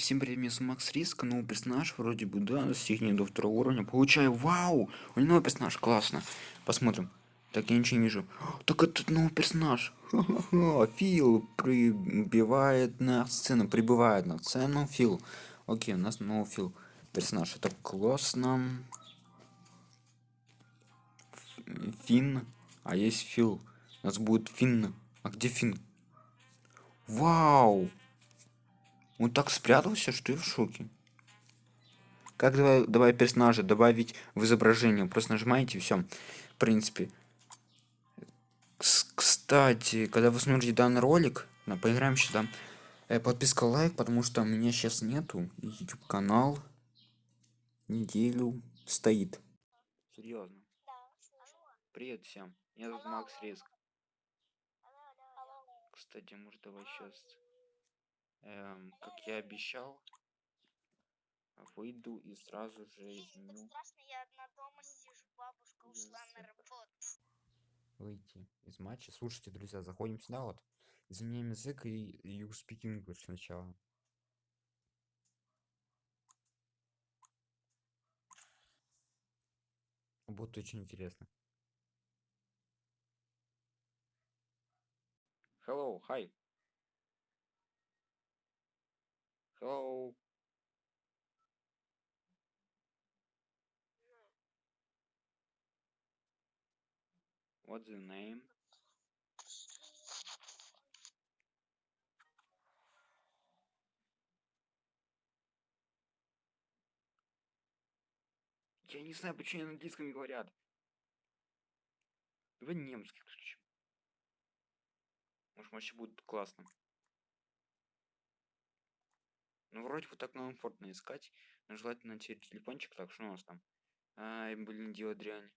всем привет, меня Макс Риск, новый персонаж, вроде бы, да, достигнет до второго уровня, получаю, вау, у него новый персонаж, классно, посмотрим, так, я ничего не вижу, так это новый персонаж. Фил прибывает на сцену, прибывает на сцену, Фил, окей, у нас новый Фил, персонаж, это классно, Финн, а есть Фил, у нас будет Финн, а где Финн? Вау! Он так спрятался, что я в шоке. Как давай, давай персонажа добавить в изображение? Просто нажимаете и все. В принципе. Кстати, когда вы смотрите данный ролик, на поиграем сюда. Э, подписка лайк, потому что у меня сейчас нету. YouTube канал неделю стоит. Серьезно. Привет всем. Меня зовут Макс Риск. Кстати, может давай сейчас эм, как я обещал, выйду и сразу же изменю. Выйти из матча. Слушайте, друзья, заходим сюда вот. Изменяем язык и you speak English сначала. Будет очень интересно. Hello, hi. Hello. What's your name? Я не знаю, почему на английском говорят. Давай немский включим. Может, вообще будет классно. Ну, вроде вот так комфортно искать. Но желательно через телефончик. Так, что у нас там? Ай, блин, дело дрянь.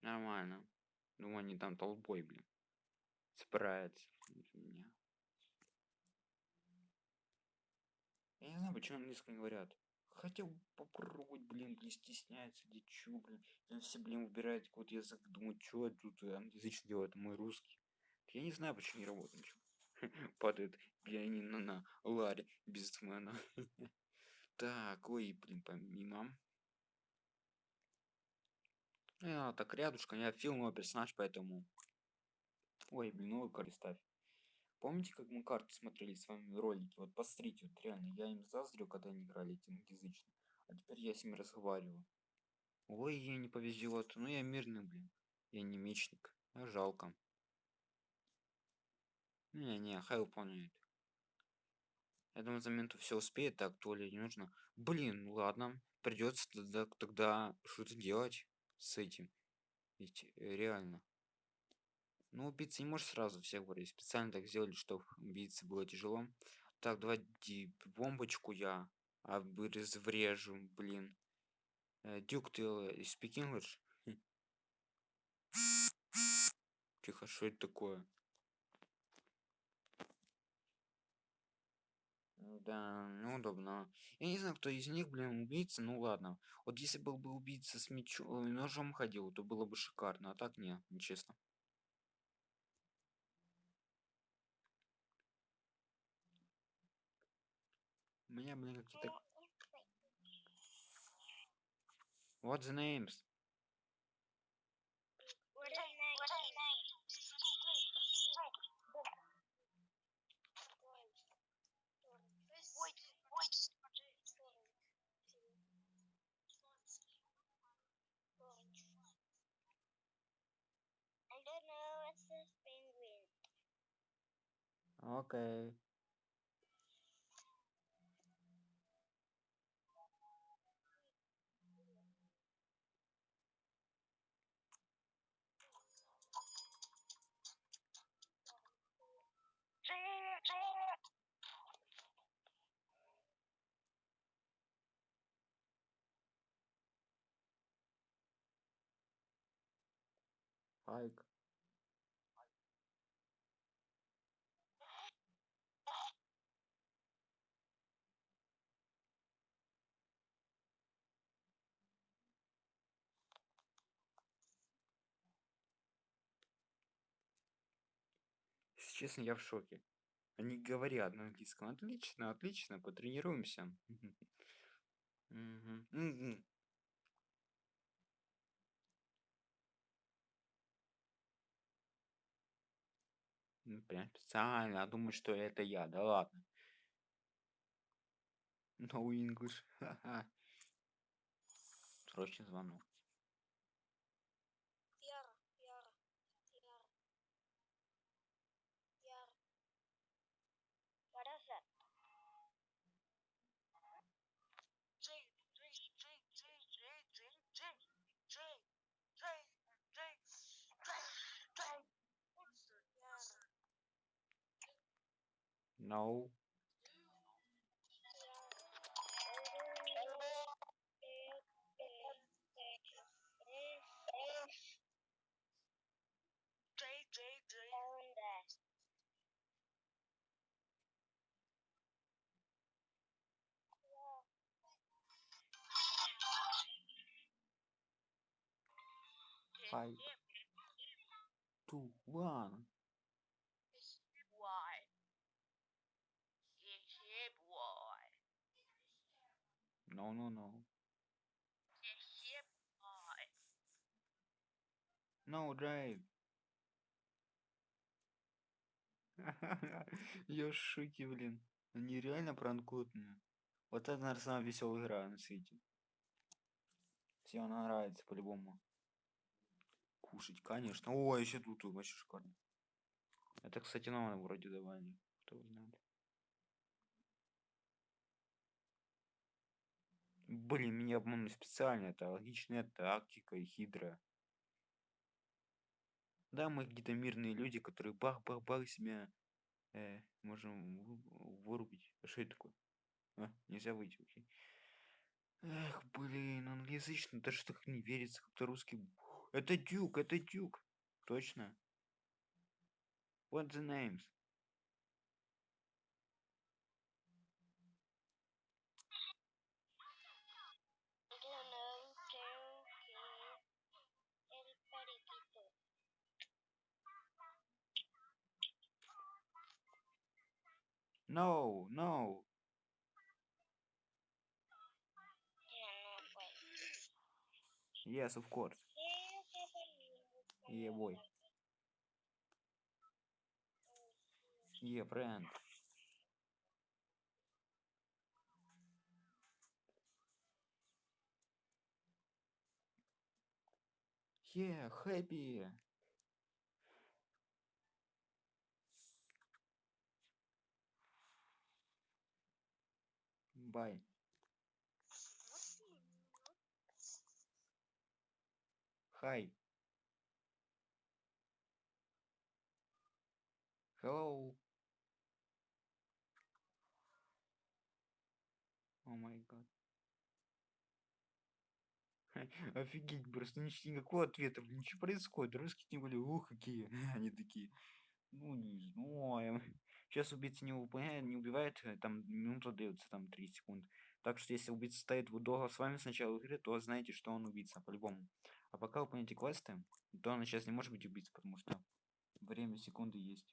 Нормально. Думаю, они там толпой, блин. Справятся. Я не знаю, почему английском не говорят. Хотел попробовать, блин, не стесняется, чё, блин. Все, блин, выбирают какой-то язык. Думаю, что тут англоязычный делает, мой русский. Я не знаю, почему не работает ничего. Падает пианино на ларе бизнесмена. Так, ой, блин, помимо. А, так, рядышком, я фильмовый персонаж, поэтому... Ой, блин, новую карту ставь. Помните, как мы карты смотрели с вами ролики? Вот посмотрите, вот реально, я им заздрю, когда они играли эти англоязычные. А теперь я с ними разговариваю. Ой, ей не повезет. Ну я мирный, блин. Я не мечник. А жалко. Не-не, хай выполняет. Я думаю, за минуту все успеет, так, то ли не нужно. Блин, ну ладно. Придется тогда, тогда что-то делать с этим. Ведь э, реально. Ну, убийца не может сразу всех говорить. Специально так сделали, чтобы убийце было тяжело. Так, давайте бомбочку я обезврежу, блин. Э, Дюк, ты э, speak English? Тихо, что это такое? Да, неудобно. Я не знаю, кто из них, блин, убийца, ну ладно. Вот если был бы убийца с мечом, э, ножом ходил, то было бы шикарно, а так не, нечестно. У меня, блин, какие-то... What's the names? Окей. Хайк. Честно, я в шоке. Они говорят на английском. Отлично, отлично, потренируемся. Ну, Прям специально, а думаю, что это я. Да ладно. No English. Ха-ха. Срочный звонок. No. Five, two, one. No, no, no. No, drive. Я шоке, блин. Они реально пранкуют меня. Вот это, наверное, самая веселая игра на свете. Всем она нравится по-любому. Кушать, конечно. О, еще тут вообще шикарно. Это, кстати, нам вроде давали. Кто знает. Блин, меня обманули специально. Это логичная тактика и хитрая. Да, мы какие-то мирные люди, которые бах-бах-бах себя э, можем вы- вырубить. А что это такое? А, нельзя выйти, окей. Эх, блин, англоязычный, даже так не верится, как-то русский. Это Дюк, это Дюк. Точно. What the names? No, no. Yes, of course. Yeah, boy. Yeah, friend. Yeah, happy. Bye. Hi. Hello. О май гад. Офигеть, просто никакого ответа, что происходит? Русские тем более, ух, какие. Они такие, ну, не знаю. Сейчас убийца не выполняет, не убивает, э, там минута дается, там 3 секунды. Так что если убийца стоит долго с вами с начала игры, то знаете, что он убийца, по-любому. А пока выполняете квесты, то он сейчас не может быть убийцей, потому что время секунды есть.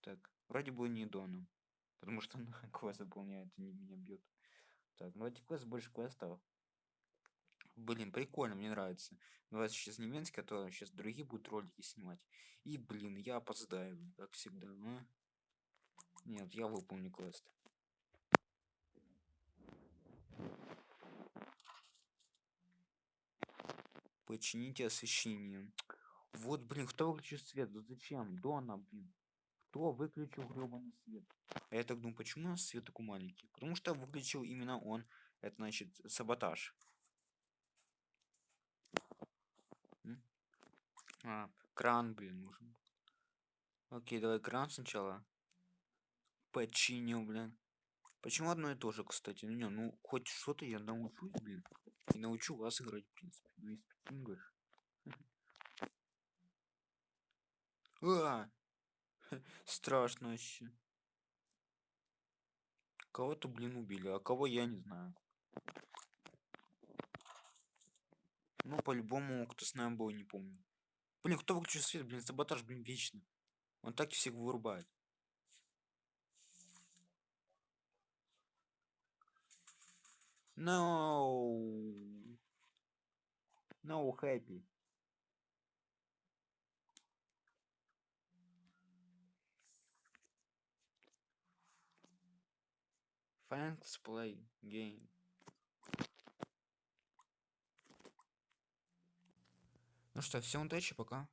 Так, вроде бы не Дона, потому что он квест выполняет и не меня бьет. Так, ну эти квест больше квестов. Блин, прикольно, мне нравится. Давайте сейчас не Минск, а то сейчас другие будут ролики снимать. И, блин, я опоздаю, как всегда. а. Нет, я выполню квест. Почините освещение. Вот, блин, кто выключил свет? Да зачем? Дона, блин. Кто выключил гребаный свет? А я так думаю, почему у нас свет такой маленький? Потому что выключил именно он. Это значит саботаж. А, кран, блин, нужен. Окей, давай кран сначала. Починил, блин. Почему одно и то же, кстати? Ну, не, ну, хоть что-то я научусь, блин. И научу вас играть, в принципе. Ну, и English. А! Страшно вообще. Кого-то, блин, убили, а кого я не знаю. Ну, по-любому, кто с нами был, не помню. Блин, кто выключил свет, блин, саботаж, блин, вечно. Он так всех вырубает. No. No happy. Thanks play game. Ну что, всем удачи, пока.